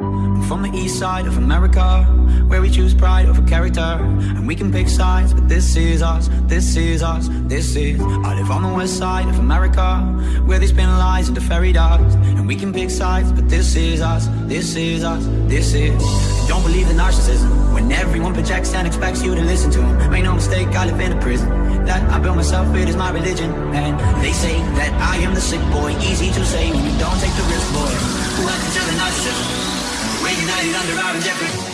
I'm from the east side of America, where we choose pride over character. And we can pick sides, but this is us, this is us, this is. I live on the west side of America, where they spin lies into fairy dust. And we can pick sides, but this is us, this is us, this is. Don't believe the narcissism, when everyone projects and expects you to listen to them. Make no mistake, I live in a prison. That I built myself, it is my religion. And they say that I am the sick boy, easy to say when you don't take the risk, boy. United under our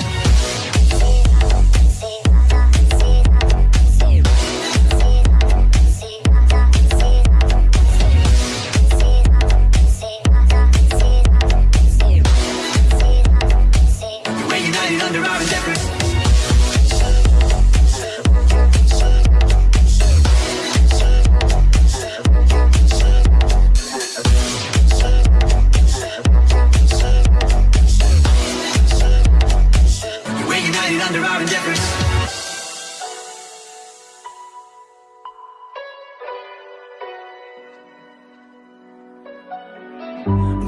united under our indifference.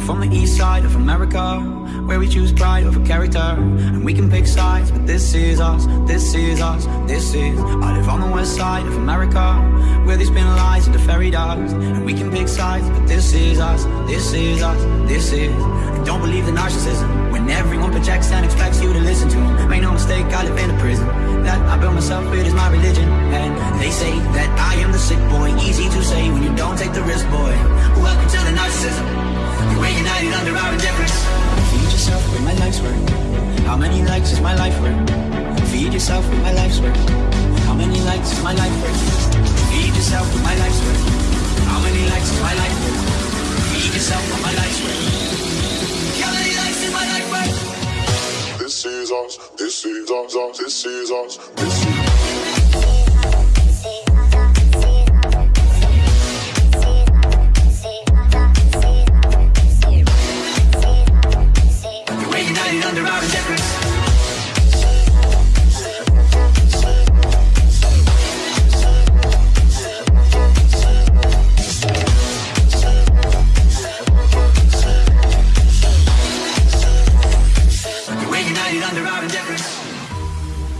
From the east side of America, where we choose pride over character. And we can pick sides, but this is us, this is us, this is. I live on the west side of America, where they spin lies into fairy dust. And we can pick sides, but this is us, this is us, this is. And don't believe the narcissism, when everyone projects and expects you mistake, I live in a prison. That I built myself, it is my religion. And they say that I am the sick boy, easy to say when you don't take the risk, boy. Welcome to the narcissism. We're united under our indifference. Feed yourself with my life's work. How many likes is my life worth? Feed yourself with my life's work. How many likes is us, this is us, us, this is us, this is under our indifference.